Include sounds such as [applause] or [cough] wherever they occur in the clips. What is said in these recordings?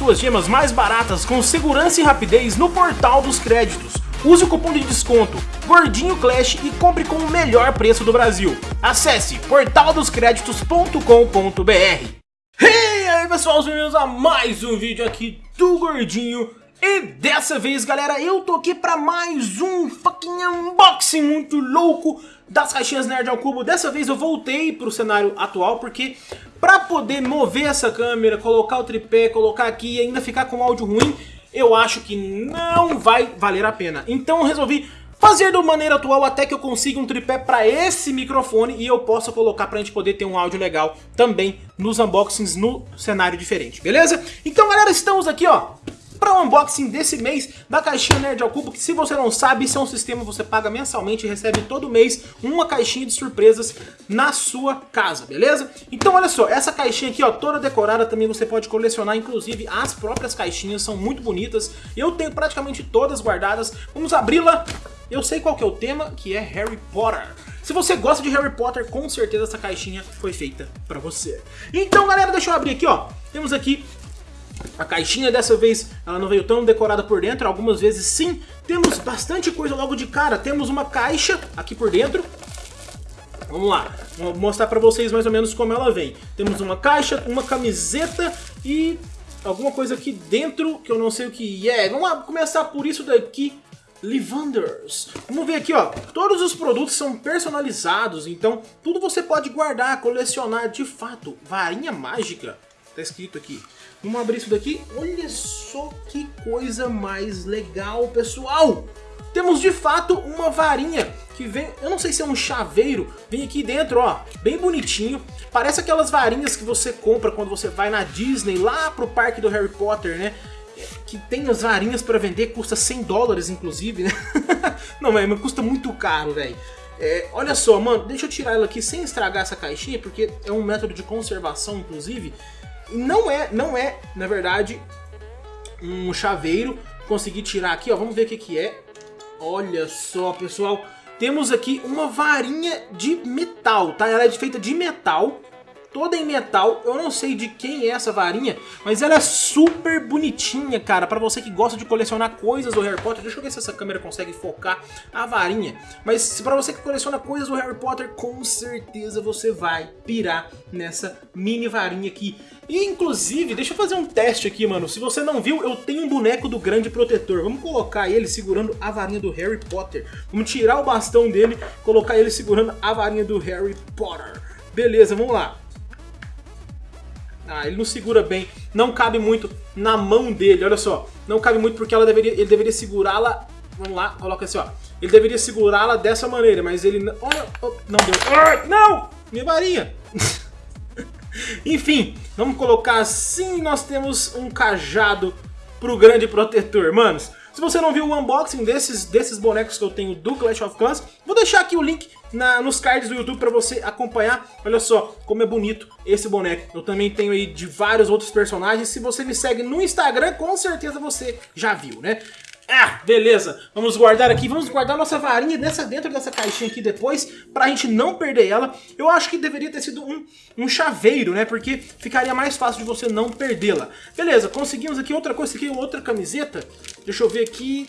suas gemas mais baratas com segurança e rapidez no Portal dos Créditos. Use o cupom de desconto Gordinho Clash e compre com o melhor preço do Brasil. Acesse portaldoscreditos.com.br Hey aí pessoal, bem-vindos a mais um vídeo aqui do Gordinho e dessa vez, galera, eu tô aqui pra mais um fucking unboxing muito louco das caixinhas Nerd ao Cubo. Dessa vez eu voltei pro cenário atual, porque pra poder mover essa câmera, colocar o tripé, colocar aqui e ainda ficar com áudio ruim, eu acho que não vai valer a pena. Então eu resolvi fazer da maneira atual até que eu consiga um tripé para esse microfone e eu possa colocar pra gente poder ter um áudio legal também nos unboxings no cenário diferente, beleza? Então galera, estamos aqui ó para o unboxing desse mês da caixinha Nerd ao Cubo, que se você não sabe, isso é um sistema que você paga mensalmente e recebe todo mês uma caixinha de surpresas na sua casa, beleza? Então olha só, essa caixinha aqui ó, toda decorada também você pode colecionar, inclusive as próprias caixinhas são muito bonitas, eu tenho praticamente todas guardadas, vamos abri-la, eu sei qual que é o tema, que é Harry Potter. Se você gosta de Harry Potter, com certeza essa caixinha foi feita pra você. Então galera, deixa eu abrir aqui ó, temos aqui a caixinha dessa vez ela não veio tão decorada por dentro, algumas vezes sim. Temos bastante coisa logo de cara. Temos uma caixa aqui por dentro. Vamos lá, vou mostrar pra vocês mais ou menos como ela vem. Temos uma caixa, uma camiseta e alguma coisa aqui dentro que eu não sei o que é. Vamos lá, começar por isso daqui. Livanders. Vamos ver aqui, ó. Todos os produtos são personalizados, então tudo você pode guardar, colecionar de fato. Varinha mágica. Tá escrito aqui. Vamos abrir isso daqui. Olha só que coisa mais legal, pessoal. Temos de fato uma varinha que vem, eu não sei se é um chaveiro, vem aqui dentro, ó, bem bonitinho. Parece aquelas varinhas que você compra quando você vai na Disney, lá pro parque do Harry Potter, né? Que tem as varinhas para vender, custa 100 dólares inclusive, né? [laughs] não, mas custa muito caro, velho. É, olha só, mano, deixa eu tirar ela aqui sem estragar essa caixinha, porque é um método de conservação, inclusive. Não é, não é, na verdade, um chaveiro. Consegui tirar aqui, ó. Vamos ver o que, que é. Olha só, pessoal. Temos aqui uma varinha de metal, tá? Ela é feita de metal toda em metal. Eu não sei de quem é essa varinha, mas ela é super bonitinha, cara. Pra você que gosta de colecionar coisas do Harry Potter. Deixa eu ver se essa câmera consegue focar a varinha. Mas pra você que coleciona coisas do Harry Potter, com certeza você vai pirar nessa mini varinha aqui. E, inclusive, deixa eu fazer um teste aqui, mano. Se você não viu, eu tenho um boneco do Grande Protetor. Vamos colocar ele segurando a varinha do Harry Potter. Vamos tirar o bastão dele, colocar ele segurando a varinha do Harry Potter. Beleza, vamos lá. Ah, ele não segura bem, não cabe muito na mão dele, olha só. Não cabe muito porque ela deveria, ele deveria segurá-la, vamos lá, coloca assim, ó. Ele deveria segurá-la dessa maneira, mas ele, não, olha, oh, não deu. não! Minha varinha! [laughs] Enfim, vamos colocar assim, nós temos um cajado pro grande protetor. Manos, se você não viu o unboxing desses, desses bonecos que eu tenho do Clash of Clans, vou deixar aqui o link na, nos cards do YouTube para você acompanhar. Olha só como é bonito esse boneco. Eu também tenho aí de vários outros personagens. Se você me segue no Instagram, com certeza você já viu, né? Ah, beleza. Vamos guardar aqui. Vamos guardar nossa varinha dessa, dentro dessa caixinha aqui depois, pra gente não perder ela. Eu acho que deveria ter sido um, um chaveiro, né? Porque ficaria mais fácil de você não perdê-la. Beleza, conseguimos aqui outra coisa. Aqui outra camiseta. Deixa eu ver aqui.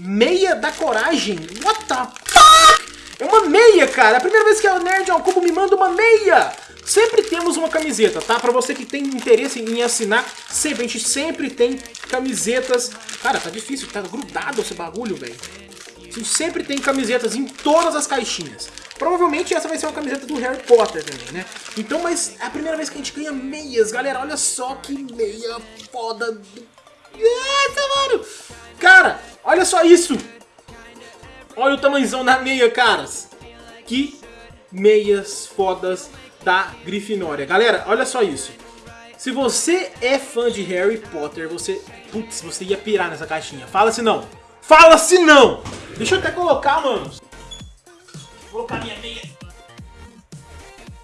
Meia da coragem. What the fuck? É uma meia, cara. É a primeira vez que a Nerd ao Cubo me manda uma meia. Sempre temos uma camiseta, tá? Pra você que tem interesse em assinar, sempre, a gente sempre tem camisetas. Cara, tá difícil, tá grudado esse bagulho, velho. Sempre tem camisetas em todas as caixinhas. Provavelmente essa vai ser uma camiseta do Harry Potter também, né? Então, mas é a primeira vez que a gente ganha meias, galera. Olha só que meia foda do... Eita, mano! Cara, olha só isso! Olha o tamanhozão da meia, caras. Que meias fodas da Grifinória. Galera, olha só isso. Se você é fã de Harry Potter, você... Putz, você ia pirar nessa caixinha. Fala se não. Fala se não! Deixa eu até colocar, mano. Vou colocar minha meia.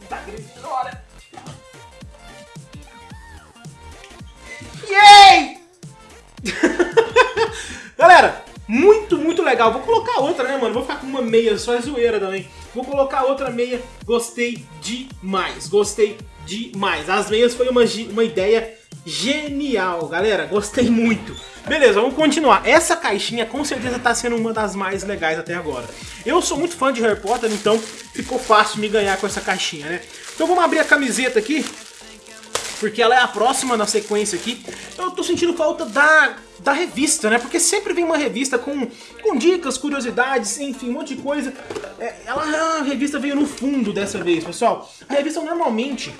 Da Grifinória. Yay! [laughs] Galera, muito, muito legal. Vou colocar outra, né, mano? Vou ficar com uma meia, só é zoeira também. Vou colocar outra meia. Gostei demais, gostei demais. As meias foi uma, uma ideia genial, galera, gostei muito. Beleza, vamos continuar. Essa caixinha com certeza tá sendo uma das mais legais até agora. Eu sou muito fã de Harry Potter, então ficou fácil me ganhar com essa caixinha, né? Então vamos abrir a camiseta aqui, porque ela é a próxima na sequência aqui. Eu tô sentindo falta da, da revista, né? Porque sempre vem uma revista com, com dicas, curiosidades, enfim, um monte de coisa. É, ela, a revista veio no fundo dessa vez, pessoal. A revista normalmente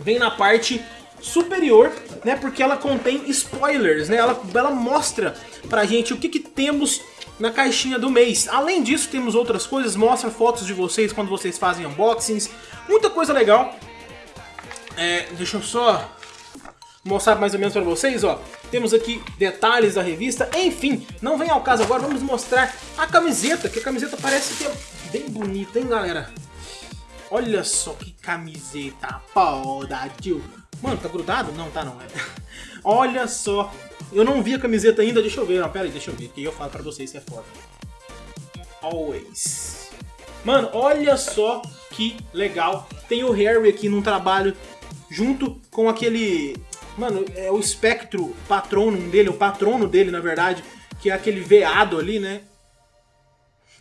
vem na parte superior, né? Porque ela contém spoilers, né? Ela, ela mostra pra gente o que, que temos na caixinha do mês. Além disso, temos outras coisas, mostra fotos de vocês quando vocês fazem unboxings, muita coisa legal. É, deixa eu só mostrar mais ou menos pra vocês, ó. Temos aqui detalhes da revista, enfim, não vem ao caso agora, vamos mostrar a camiseta, que a camiseta parece que é bem bonita, hein, galera? Olha só que camiseta foda, tio. Mano, tá grudado? Não, tá não. [laughs] Olha só. Eu não vi a camiseta ainda, deixa eu ver. Não, pera aí, deixa eu ver, que eu falo pra vocês que é foda. Always. Mano, olha só que legal. Tem o Harry aqui num trabalho junto com aquele... Mano, é o espectro patronum dele, o patrono dele, na verdade, que é aquele veado ali, né?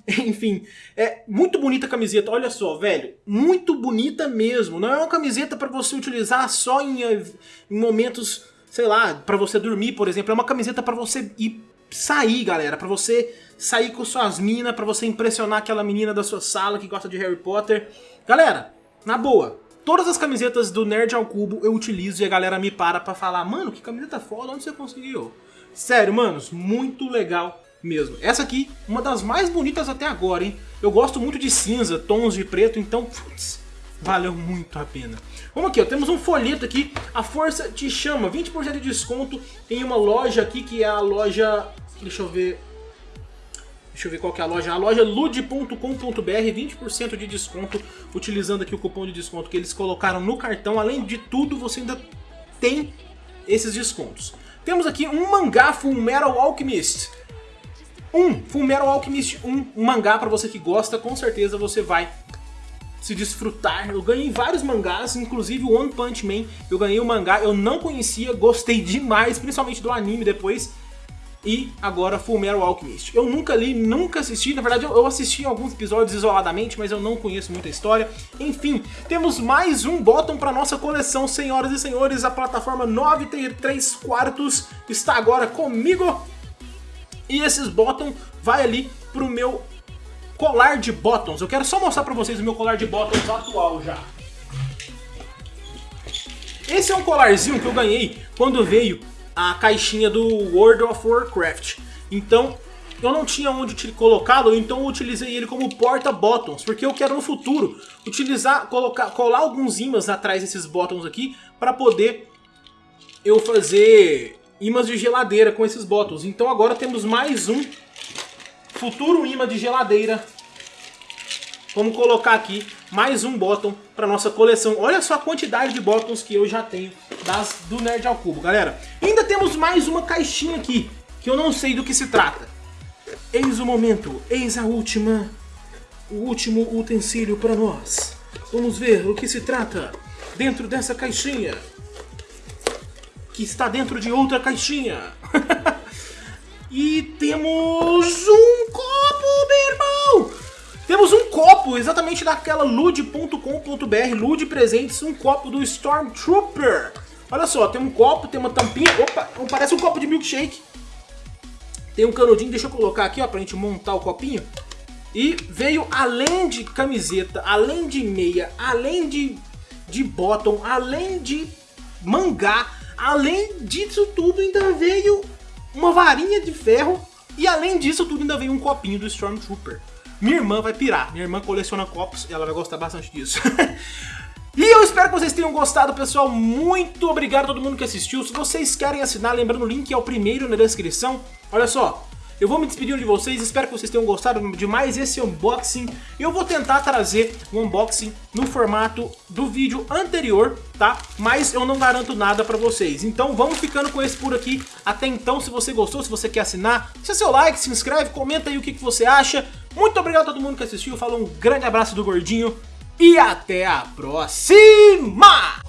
[laughs] Enfim, é muito bonita a camiseta, olha só, velho, muito bonita mesmo. Não é uma camiseta para você utilizar só em, em momentos, sei lá, para você dormir, por exemplo. É uma camiseta para você ir sair, galera, para você sair com suas minas, para você impressionar aquela menina da sua sala que gosta de Harry Potter. Galera, na boa, todas as camisetas do Nerd ao Cubo eu utilizo e a galera me para pra falar, mano, que camiseta foda, onde você conseguiu? Sério, manos, muito legal mesmo. Essa aqui, uma das mais bonitas até agora, hein? Eu gosto muito de cinza, tons de preto, então, putz, valeu muito a pena. Vamos aqui, ó, temos um folheto aqui, a força te chama, 20% de desconto em uma loja aqui que é a loja, deixa eu ver, deixa eu ver qual que é a loja, a loja lude.com.br, 20% de desconto, utilizando aqui o cupom de desconto que eles colocaram no cartão, além de tudo você ainda tem esses descontos. Temos aqui um mangá Full Metal Alchemist, um, Fullmetal Alchemist 1, um mangá pra você que gosta, com certeza você vai se desfrutar. Eu ganhei vários mangás, inclusive o One Punch Man, eu ganhei o um mangá, eu não conhecia, gostei demais, principalmente do anime depois. E agora Fullmetal Alchemist. Eu nunca li, nunca assisti, na verdade eu assisti alguns episódios isoladamente, mas eu não conheço muita história. Enfim, temos mais um bottom para nossa coleção, senhoras e senhores. A plataforma 93 quartos está agora comigo e esses bottoms vai ali pro meu colar de bottoms. Eu quero só mostrar pra vocês o meu colar de bottoms atual já. Esse é um colarzinho que eu ganhei quando veio a caixinha do World of Warcraft. Então, eu não tinha onde colocá-lo, então eu utilizei ele como porta-bottoms, porque eu quero no futuro utilizar, colocar, colar alguns ímãs atrás desses bottoms aqui, para poder eu fazer imãs de geladeira com esses botões. Então agora temos mais um futuro imã de geladeira. Vamos colocar aqui mais um botão para nossa coleção. Olha só a quantidade de botões que eu já tenho das do Nerd ao Cubo, galera. Ainda temos mais uma caixinha aqui, que eu não sei do que se trata. Eis o momento, eis a última, o último utensílio para nós. Vamos ver o que se trata dentro dessa caixinha que está dentro de outra caixinha. [laughs] e temos um copo, meu irmão! Temos um copo, exatamente daquela lude.com.br, Lude Presentes, um copo do Stormtrooper. Olha só, tem um copo, tem uma tampinha, opa, parece um copo de milkshake. Tem um canudinho, deixa eu colocar aqui, ó, pra gente montar o copinho. E veio, além de camiseta, além de meia, além de, de bottom, além de mangá, Além disso tudo, ainda veio uma varinha de ferro e além disso tudo ainda veio um copinho do Stormtrooper. Minha irmã vai pirar, minha irmã coleciona copos e ela vai gostar bastante disso. [laughs] e eu espero que vocês tenham gostado, pessoal. Muito obrigado a todo mundo que assistiu. Se vocês querem assinar, lembrando o link é o primeiro na descrição. Olha só, eu vou me despedindo de vocês, espero que vocês tenham gostado de mais esse unboxing. Eu vou tentar trazer um unboxing no formato do vídeo anterior, tá? Mas eu não garanto nada pra vocês. Então vamos ficando com esse por aqui. Até então, se você gostou, se você quer assinar, deixa seu like, se inscreve, comenta aí o que, que você acha. Muito obrigado a todo mundo que assistiu, falou um grande abraço do Gordinho e até a próxima!